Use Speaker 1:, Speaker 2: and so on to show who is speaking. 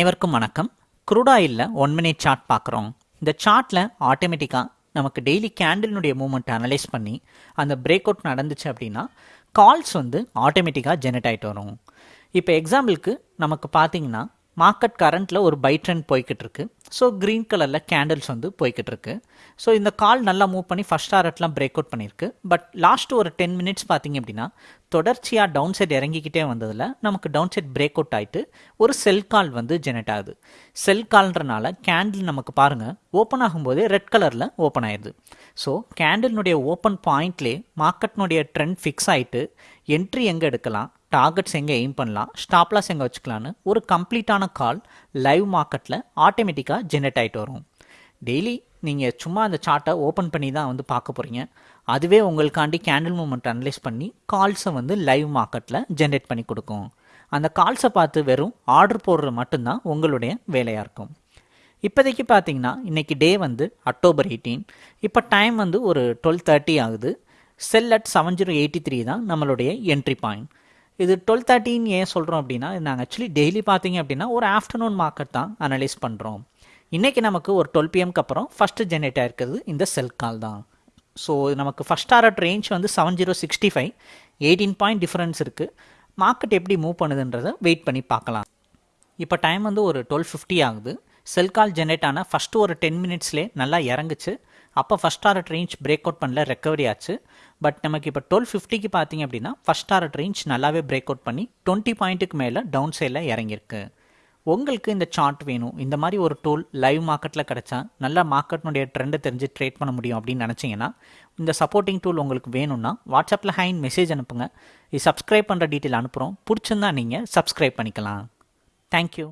Speaker 1: அனைவருக்கும் வணக்கம். Crude oil one minute chart பார்க்குறோம். இந்த சார்ட்டில் ஆட்டோமேட்டிக்காக நமக்கு டெய்லி கேண்டிலினுடைய மூமெண்ட் அனலைஸ் பண்ணி அந்த பிரேக் அவுட் நடந்துச்சு அப்படின்னா கால்ஸ் வந்து ஆட்டோமேட்டிக்காக ஜெனரேட் ஆகிட்டு வரும். இப்போ எக்ஸாம்பிளுக்கு நமக்கு பார்த்தீங்கன்னா மார்க்கெட் கரண்ட்டில் ஒரு பை ட்ரெண்ட் போய்கிட்டு இருக்கு ஸோ க்ரீன் கலரில் கேண்டில்ஸ் வந்து போய்கிட்டு இருக்கு ஸோ இந்த கால் நல்லா மூவ் பண்ணி ஃபஸ்ட் டாரட்லாம் பிரேக் அவுட் பண்ணியிருக்கு. பட் லாஸ்ட் ஒரு டென் மினிட்ஸ் பார்த்தீங்க அப்படின்னா தொடர்ச்சியாக டவுன் சைட் இறங்கிக்கிட்டே வந்ததில் நமக்கு டவுன் சைட் பிரேக் அவுட் ஆகிட்டு ஒரு செல் கால் வந்து ஜெனரேட் ஆகுது. செல் கால்ன்றனால கேண்டில் நமக்கு பாருங்கள் ஓப்பன் ஆகும்போதே ரெட் கலரில் ஓப்பன் ஆயிடுது ஸோ கேண்டில்னுடைய ஓப்பன் பாயிண்ட்லேயே மார்க்கெட்னுடைய ட்ரெண்ட் ஃபிக்ஸ் ஆகிட்டு என்ட்ரி எங்கே எடுக்கலாம்? டார்கெட்ஸ் எங்கே எய்ம் பண்ணலாம். ஸ்டாப்லாஸ் எங்கே வச்சுக்கலான்னு. ஒரு கம்ப்ளீட்டான கால் லைவ் மார்க்கெட்டில் ஆட்டோமேட்டிக்காக ஜென்ரேட் ஆகிட்டு வரும். டெய்லி நீங்கள் சும்மா அந்த சார்ட்டை ஓப்பன் பண்ணி தான் வந்து பார்க்க போகிறீங்க அதுவே உங்களுக்காண்டி கேண்டில் மூமெண்ட் அனலைஸ் பண்ணி கால்ஸை வந்து லைவ் மார்க்கெட்டில் ஜென்ரேட் பண்ணி கொடுக்கும். அந்த கால்ஸை பார்த்து வெறும் ஆர்டர் போடுறது மட்டும்தான் உங்களுடைய வேலையாக இருக்கும். இப்போதைக்கு பார்த்தீங்கன்னா இன்றைக்கி டே வந்து அக்டோபர் எயிட்டீன் இப்போ டைம் வந்து ஒரு டுவெல் தேர்ட்டி ஆகுது. Sell at seven zero eighty three தான் நம்மளுடைய என்ட்ரி பாயிண்ட் இது டுவெல் தேர்ட்டின்னு ஏன் சொல்கிறோம் அப்படின்னா நாங்கள் ஆக்சுவலி டெய்லி பார்த்தீங்க அப்படின்னா ஒரு ஆஃப்டர்நூன் மார்க்கெட் தான் அனலைஸ் பண்ணுறோம் இன்றைக்கி நமக்கு ஒரு டுவெல் பிஎம்க்கு அப்புறம் ஃபஸ்ட்டு ஜென்ரேட் ஆகிருக்கிறது இந்த செல் கால் தான். ஸோ நமக்கு ஃபஸ்ட் டாரட் ரேஞ்ச் வந்து seven zero sixty five eighteen point difference இருக்குது மார்க்கெட் எப்படி மூவ் பண்ணுதுன்றதை வெயிட் பண்ணி பார்க்கலாம். இப்போ டைம் வந்து ஒரு டுவெல் ஃபிஃப்டி ஆகுது. செல் கால் ஜென்ரேட் ஆன ஃபஸ்ட்டு ஒரு டென் மினிட்ஸ்லேயே நல்லா இறங்குச்சு. அப்போ first target range break out பண்ணல ரெக்கவரி ஆச்சு. பட் நமக்கு இப்போ டுவெல் ஃபிஃப்டிக்கு பார்த்தீங்க அப்படின்னா ஃபஸ்ட் டாரட் ரேஞ்ச் நல்லாவே பிரேக் அவுட் பண்ணி டுவெண்ட்டி பாயிண்ட்டுக்கு மேலே டவுன் சைடில் இறங்கியிருக்கு. உங்களுக்கு இந்த சார்ட் வேணும். இந்த மாதிரி ஒரு டூல் லைவ் மார்க்கெட்டில் கிடச்சா நல்லா மார்க்கெட்னுடைய ட்ரெண்டை தெரிஞ்சு ட்ரேட் பண்ண முடியும் அப்படின்னு நினச்சிங்கன்னா இந்த சப்போர்ட்டிங் டூல் உங்களுக்கு வேணும்னா வாட்ஸ்அப்பில் ஹைன் மெசேஜ் அனுப்புங்க. இது சப்ஸ்கிரைப் பண்ணுற டீட்டெயில் அனுப்புகிறோம் பிடிச்சிருந்தா நீங்கள் சப்ஸ்கிரைப் பண்ணிக்கலாம். தேங்க்யூ